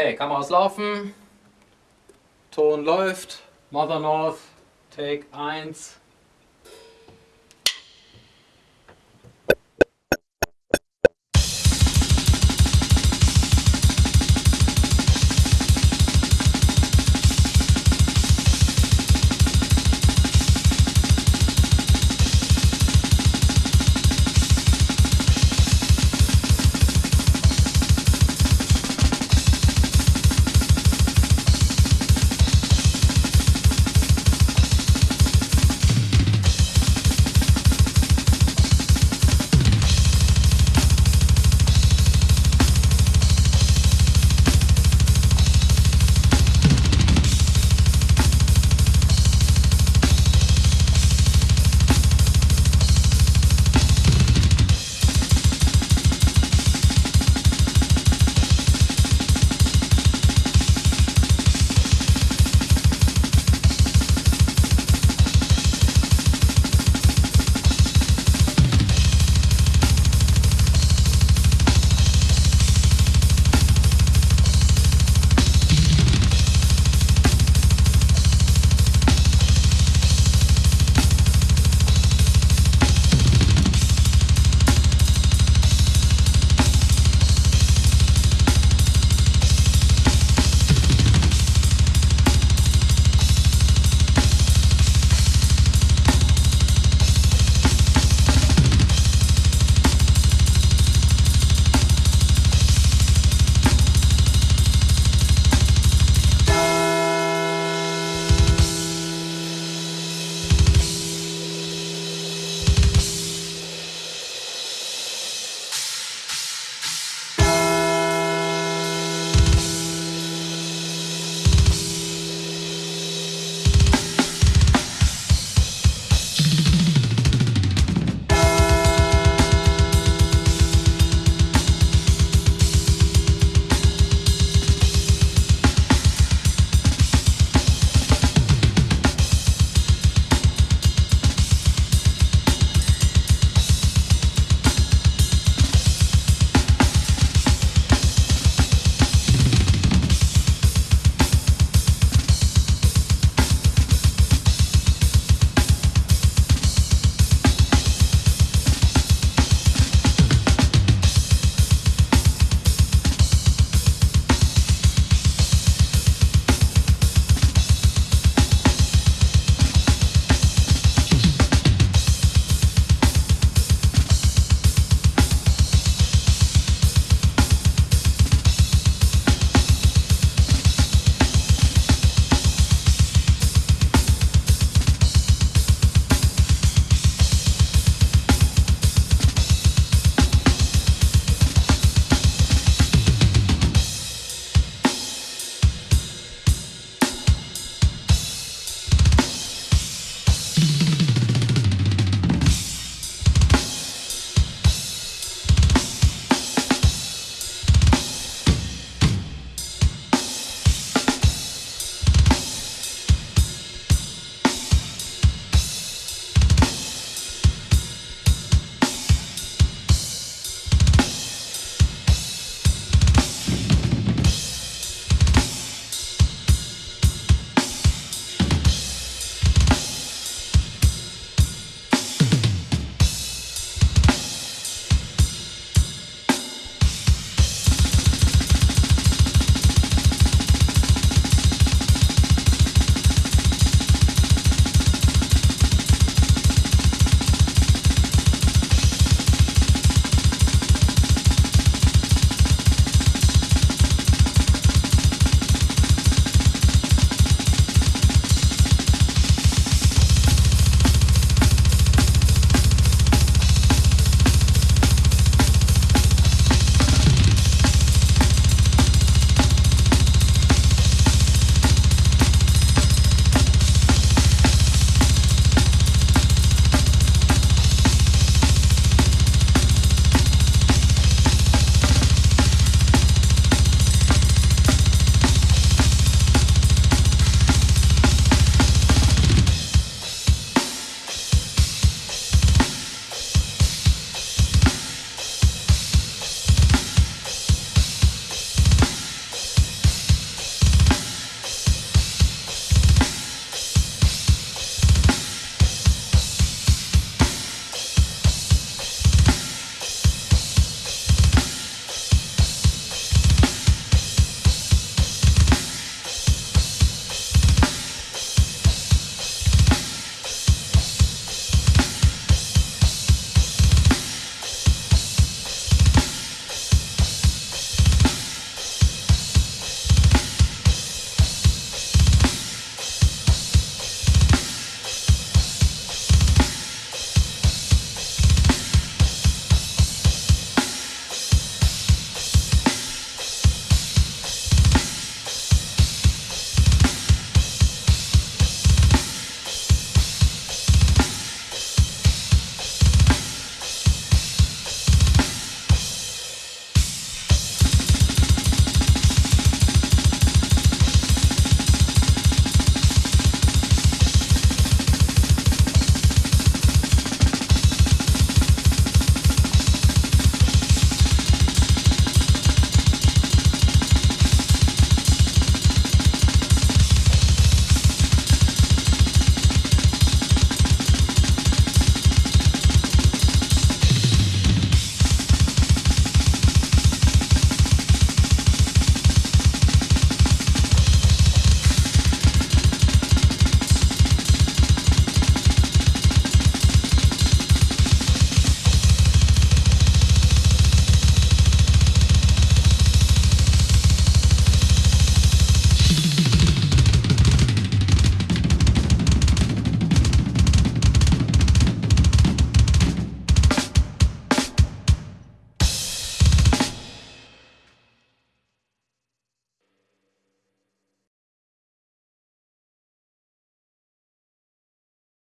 Okay, Kameras laufen. Ton läuft. Mother North, Take 1.